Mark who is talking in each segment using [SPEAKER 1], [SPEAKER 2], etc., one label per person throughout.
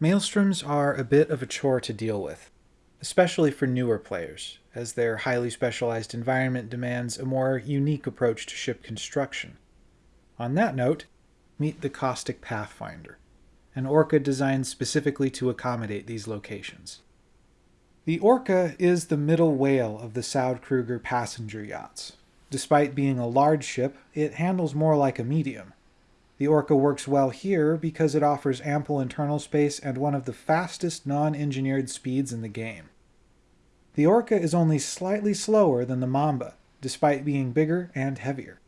[SPEAKER 1] Maelstroms are a bit of a chore to deal with, especially for newer players, as their highly specialized environment demands a more unique approach to ship construction. On that note, meet the Caustic Pathfinder, an Orca designed specifically to accommodate these locations. The Orca is the middle whale of the Saud-Kruger passenger yachts. Despite being a large ship, it handles more like a medium, the Orca works well here because it offers ample internal space and one of the fastest non-engineered speeds in the game. The Orca is only slightly slower than the Mamba, despite being bigger and heavier.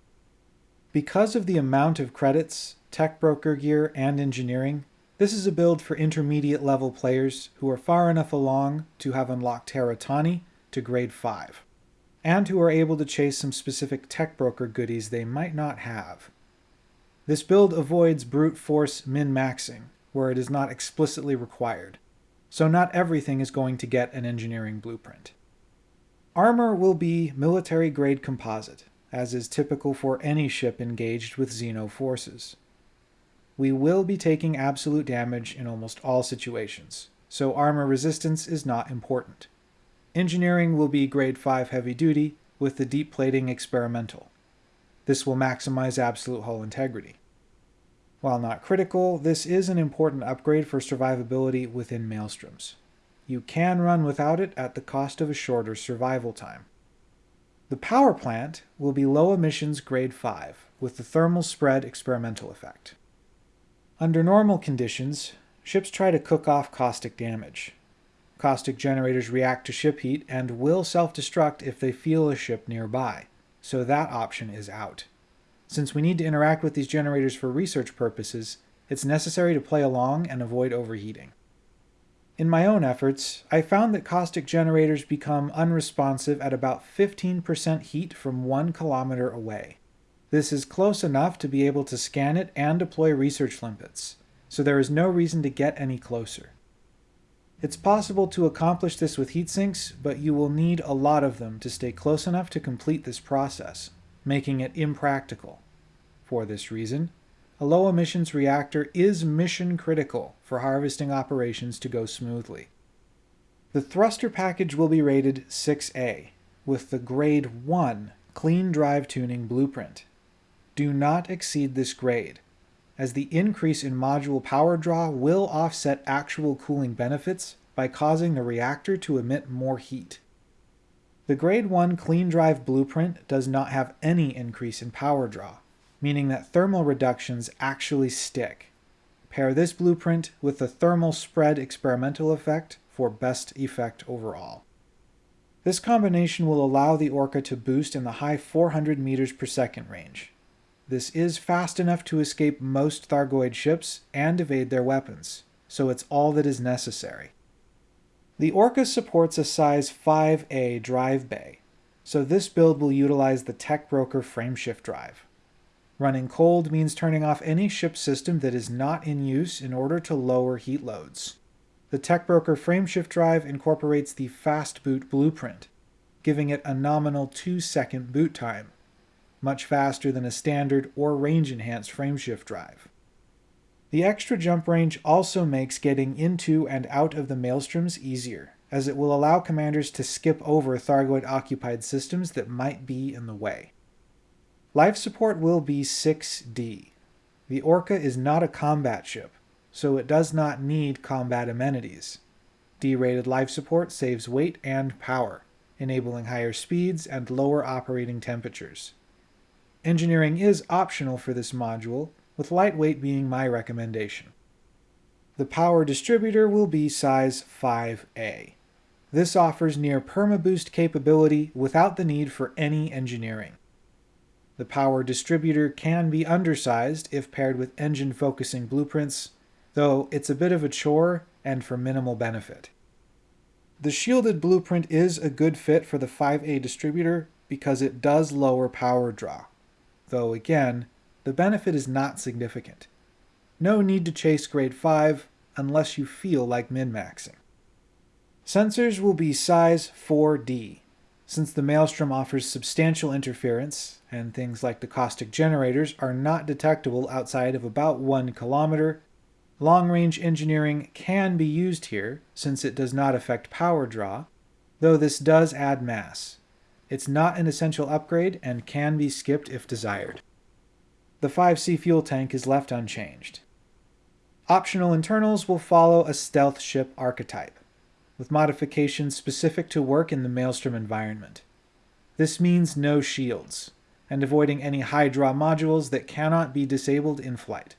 [SPEAKER 1] Because of the amount of credits, tech broker gear, and engineering, this is a build for intermediate level players who are far enough along to have unlocked Hera Tani to grade 5, and who are able to chase some specific tech broker goodies they might not have. This build avoids brute force min-maxing, where it is not explicitly required, so not everything is going to get an engineering blueprint. Armor will be military-grade composite, as is typical for any ship engaged with Xeno forces. We will be taking absolute damage in almost all situations, so armor resistance is not important. Engineering will be grade 5 heavy duty, with the deep plating experimental. This will maximize absolute hull integrity. While not critical, this is an important upgrade for survivability within Maelstroms. You can run without it at the cost of a shorter survival time. The power plant will be low emissions grade 5, with the thermal spread experimental effect. Under normal conditions, ships try to cook off caustic damage. Caustic generators react to ship heat and will self-destruct if they feel a ship nearby, so that option is out. Since we need to interact with these generators for research purposes, it's necessary to play along and avoid overheating. In my own efforts, I found that caustic generators become unresponsive at about 15% heat from 1 kilometer away. This is close enough to be able to scan it and deploy research limpets, so there is no reason to get any closer. It's possible to accomplish this with heat sinks, but you will need a lot of them to stay close enough to complete this process, making it impractical. For this reason, a low emissions reactor is mission critical for harvesting operations to go smoothly. The thruster package will be rated 6A, with the grade 1 clean drive tuning blueprint. Do not exceed this grade, as the increase in module power draw will offset actual cooling benefits by causing the reactor to emit more heat. The Grade 1 Clean Drive blueprint does not have any increase in power draw, meaning that thermal reductions actually stick. Pair this blueprint with the thermal spread experimental effect for best effect overall. This combination will allow the Orca to boost in the high 400 meters per second range. This is fast enough to escape most Thargoid ships and evade their weapons, so it's all that is necessary. The Orca supports a size 5A drive bay, so this build will utilize the Tech Broker frameshift drive. Running cold means turning off any ship system that is not in use in order to lower heat loads. The Tech Broker frameshift drive incorporates the Fast Boot blueprint, giving it a nominal 2 second boot time, much faster than a standard or range-enhanced frameshift drive. The extra jump range also makes getting into and out of the maelstroms easier, as it will allow commanders to skip over Thargoid-occupied systems that might be in the way. Life support will be 6D. The Orca is not a combat ship, so it does not need combat amenities. D-rated life support saves weight and power, enabling higher speeds and lower operating temperatures. Engineering is optional for this module, with lightweight being my recommendation. The power distributor will be size 5A. This offers near perma-boost capability without the need for any engineering. The power distributor can be undersized if paired with engine focusing blueprints, though it's a bit of a chore and for minimal benefit. The shielded blueprint is a good fit for the 5A distributor because it does lower power draw, though again, the benefit is not significant. No need to chase grade 5 unless you feel like min-maxing. Sensors will be size 4D. Since the Maelstrom offers substantial interference, and things like the caustic generators are not detectable outside of about 1 kilometer, Long-range engineering can be used here, since it does not affect power draw, though this does add mass. It's not an essential upgrade and can be skipped if desired. The 5C fuel tank is left unchanged. Optional internals will follow a stealth ship archetype, with modifications specific to work in the Maelstrom environment. This means no shields, and avoiding any high draw modules that cannot be disabled in flight.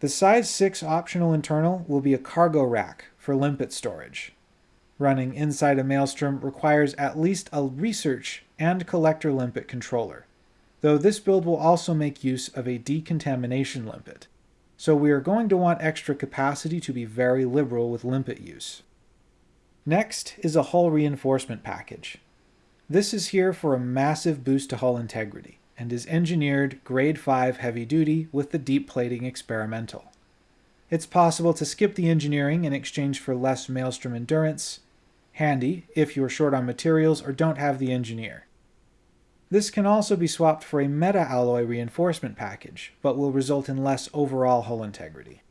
[SPEAKER 1] The size 6 optional internal will be a cargo rack for limpet storage. Running inside a Maelstrom requires at least a research and collector limpet controller, though this build will also make use of a decontamination limpet. So we are going to want extra capacity to be very liberal with limpet use. Next is a hull reinforcement package. This is here for a massive boost to hull integrity and is engineered grade 5 heavy duty with the deep plating experimental. It's possible to skip the engineering in exchange for less maelstrom endurance, handy if you're short on materials or don't have the engineer. This can also be swapped for a meta-alloy reinforcement package, but will result in less overall hull integrity.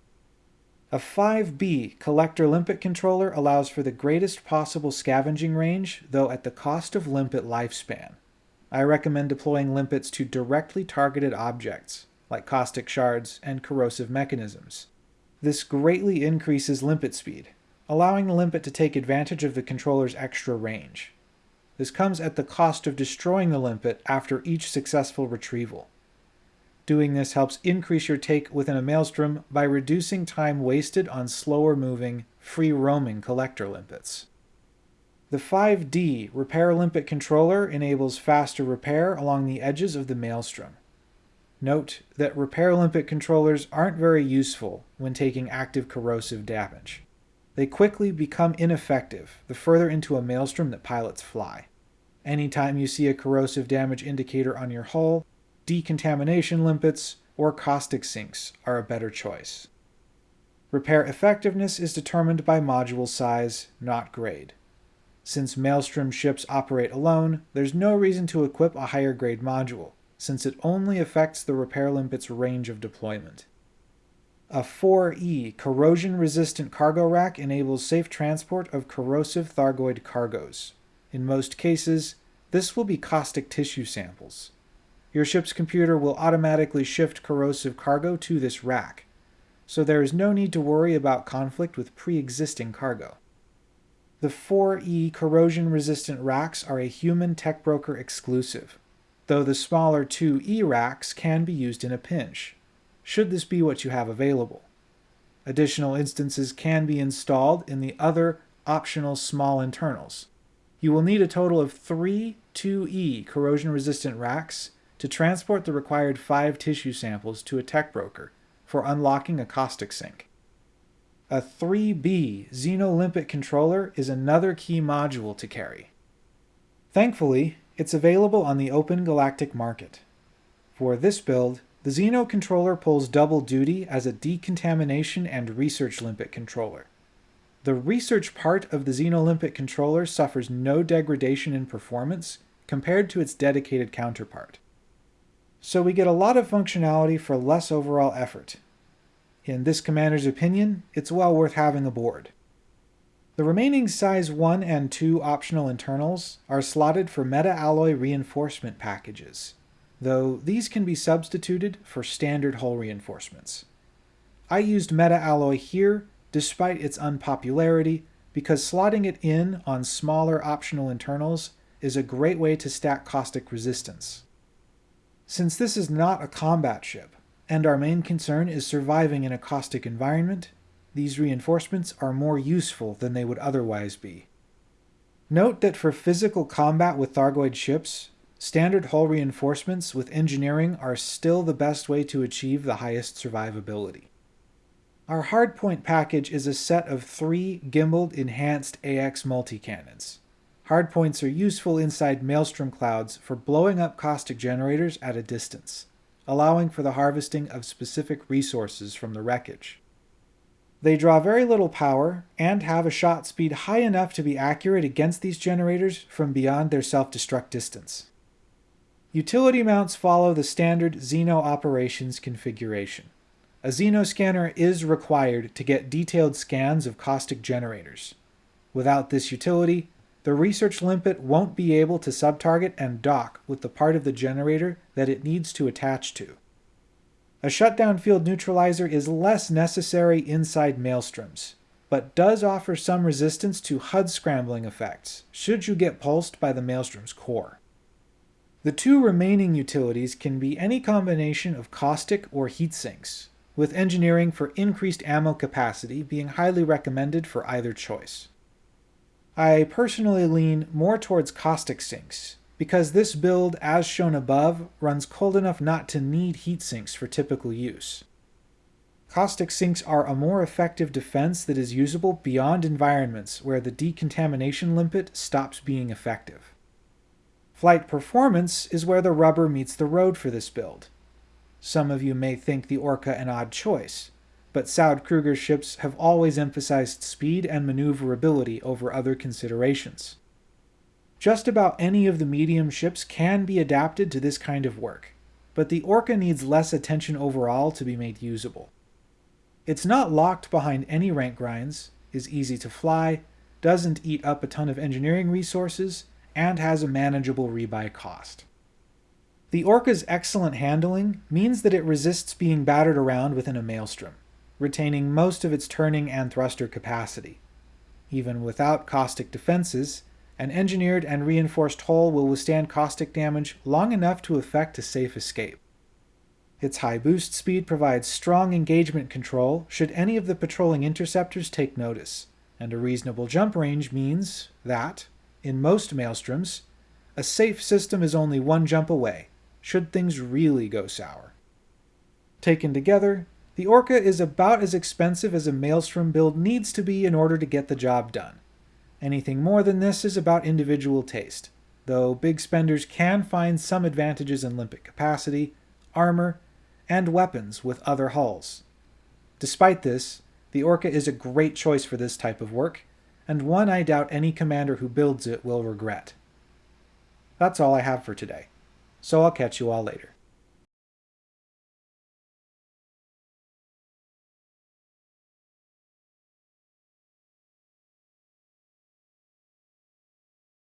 [SPEAKER 1] A 5B collector limpet controller allows for the greatest possible scavenging range, though at the cost of limpet lifespan. I recommend deploying limpets to directly targeted objects, like caustic shards and corrosive mechanisms. This greatly increases limpet speed, allowing the limpet to take advantage of the controller's extra range. This comes at the cost of destroying the limpet after each successful retrieval. Doing this helps increase your take within a maelstrom by reducing time wasted on slower moving, free-roaming collector limpets. The 5D Repair Limpet controller enables faster repair along the edges of the Maelstrom. Note that Repair Limpet controllers aren't very useful when taking active corrosive damage. They quickly become ineffective the further into a Maelstrom that pilots fly. Anytime you see a corrosive damage indicator on your hull, decontamination limpets or caustic sinks are a better choice. Repair effectiveness is determined by module size, not grade. Since Maelstrom ships operate alone, there's no reason to equip a higher grade module, since it only affects the repair limpet's range of deployment. A 4E corrosion-resistant cargo rack enables safe transport of corrosive Thargoid cargoes. In most cases, this will be caustic tissue samples. Your ship's computer will automatically shift corrosive cargo to this rack, so there is no need to worry about conflict with pre-existing cargo. The 4E corrosion-resistant racks are a human tech broker exclusive, though the smaller 2E racks can be used in a pinch, should this be what you have available. Additional instances can be installed in the other optional small internals. You will need a total of three 2E corrosion-resistant racks to transport the required five tissue samples to a tech broker for unlocking a caustic sink. A 3B Xenolimpet controller is another key module to carry. Thankfully, it's available on the open galactic market. For this build, the Xeno controller pulls double duty as a decontamination and research limpet controller. The research part of the Xenolimpet controller suffers no degradation in performance compared to its dedicated counterpart. So we get a lot of functionality for less overall effort, in this commander's opinion, it's well worth having aboard. The remaining size 1 and 2 optional internals are slotted for meta-alloy reinforcement packages, though these can be substituted for standard hull reinforcements. I used meta-alloy here despite its unpopularity because slotting it in on smaller optional internals is a great way to stack caustic resistance. Since this is not a combat ship, and our main concern is surviving in a caustic environment, these reinforcements are more useful than they would otherwise be. Note that for physical combat with Thargoid ships, standard hull reinforcements with engineering are still the best way to achieve the highest survivability. Our hardpoint package is a set of three gimbaled enhanced AX multi-cannons. Hardpoints are useful inside maelstrom clouds for blowing up caustic generators at a distance allowing for the harvesting of specific resources from the wreckage. They draw very little power and have a shot speed high enough to be accurate against these generators from beyond their self-destruct distance. Utility mounts follow the standard Xeno operations configuration. a Xeno scanner is required to get detailed scans of caustic generators. Without this utility, the research limpet won't be able to subtarget and dock with the part of the generator that it needs to attach to. A shutdown field neutralizer is less necessary inside maelstroms, but does offer some resistance to HUD scrambling effects, should you get pulsed by the maelstrom's core. The two remaining utilities can be any combination of caustic or heat sinks, with engineering for increased ammo capacity being highly recommended for either choice. I personally lean more towards caustic sinks, because this build, as shown above, runs cold enough not to need heat sinks for typical use. Caustic sinks are a more effective defense that is usable beyond environments where the decontamination limpet stops being effective. Flight performance is where the rubber meets the road for this build. Some of you may think the Orca an odd choice, but Saud Kruger's ships have always emphasized speed and maneuverability over other considerations. Just about any of the medium ships can be adapted to this kind of work, but the Orca needs less attention overall to be made usable. It's not locked behind any rank grinds, is easy to fly, doesn't eat up a ton of engineering resources, and has a manageable rebuy cost. The Orca's excellent handling means that it resists being battered around within a maelstrom retaining most of its turning and thruster capacity. Even without caustic defenses, an engineered and reinforced hull will withstand caustic damage long enough to effect a safe escape. Its high boost speed provides strong engagement control should any of the patrolling interceptors take notice, and a reasonable jump range means that, in most maelstroms, a safe system is only one jump away, should things really go sour. Taken together, the Orca is about as expensive as a Maelstrom build needs to be in order to get the job done. Anything more than this is about individual taste, though big spenders can find some advantages in limpet capacity, armor, and weapons with other hulls. Despite this, the Orca is a great choice for this type of work, and one I doubt any commander who builds it will regret. That's all I have for today, so I'll catch you all later.